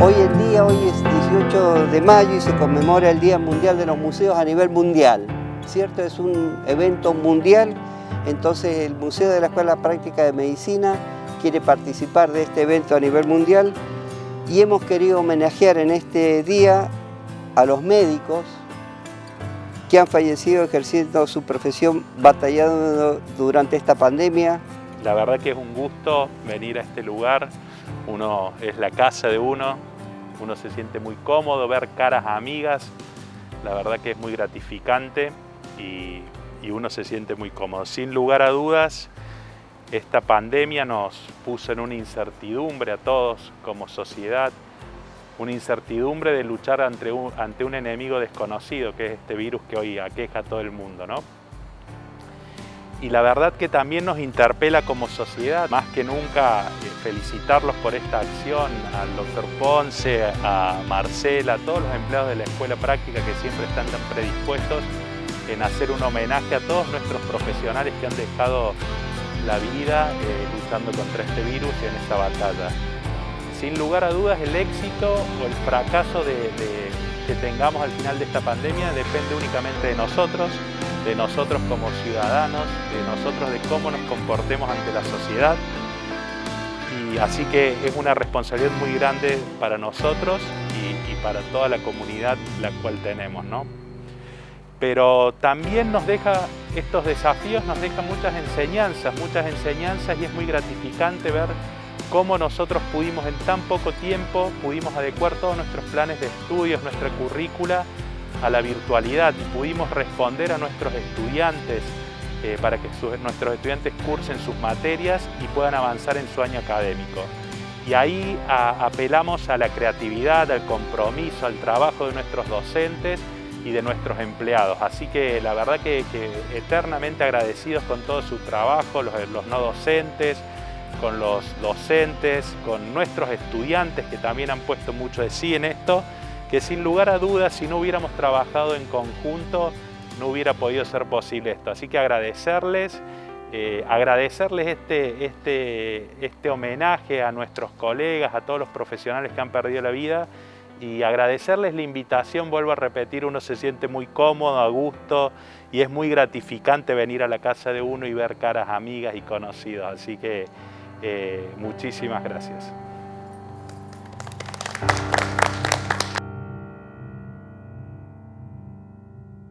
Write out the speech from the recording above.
día hoy es 18 de mayo y se conmemora el Día Mundial de los Museos a nivel mundial, ¿cierto? Es un evento mundial, entonces el Museo de la Escuela Práctica de Medicina quiere participar de este evento a nivel mundial y hemos querido homenajear en este día a los médicos que han fallecido ejerciendo su profesión batallando durante esta pandemia. La verdad que es un gusto venir a este lugar, uno es la casa de uno, uno se siente muy cómodo, ver caras amigas, la verdad que es muy gratificante y, uno se siente muy cómodo. Sin lugar a dudas, esta pandemia nos puso en una incertidumbre a todos como sociedad, una incertidumbre de luchar ante un, ante un enemigo desconocido, que es este virus que hoy aqueja a todo el mundo. ¿no? Y la verdad que también nos interpela como sociedad, más que nunca eh, felicitarlos por esta acción, al doctor Ponce, a Marcela, a todos los empleados de la Escuela Práctica que siempre están tan predispuestos en hacer un homenaje a todos nuestros profesionales que han dejado la vida eh, luchando contra este virus y en esta batalla. Sin lugar a dudas el éxito o el fracaso que tengamos al final de esta pandemia depende únicamente de nosotros, de nosotros como ciudadanos, de nosotros de cómo nos comportemos ante la sociedad. Y así que es una responsabilidad muy grande para nosotros y, para toda la comunidad la cual tenemos. ¿no? pero también nos deja, estos desafíos nos dejan muchas enseñanzas, muchas enseñanzas y es muy gratificante ver cómo nosotros pudimos en tan poco tiempo, pudimos adecuar todos nuestros planes de estudios, nuestra currícula a la virtualidad y pudimos responder a nuestros estudiantes eh, para que nuestros estudiantes cursen sus materias y puedan avanzar en su año académico. Y ahí apelamos a la creatividad, al compromiso, al trabajo de nuestros docentes y de nuestros empleados. Así que la verdad que, eternamente agradecidos con todo su trabajo, los, los, no docentes, con los docentes, con nuestros estudiantes que también han puesto mucho de sí en esto, que sin lugar a dudas si no hubiéramos trabajado en conjunto no hubiera podido ser posible esto. Así que agradecerles, eh, agradecerles este, este, este homenaje a nuestros colegas, a todos los profesionales que han perdido la vida y agradecerles la invitación, vuelvo a repetir, uno se siente muy cómodo, a gusto y es muy gratificante venir a la casa de uno y ver caras amigas y conocidos, así que eh, muchísimas gracias.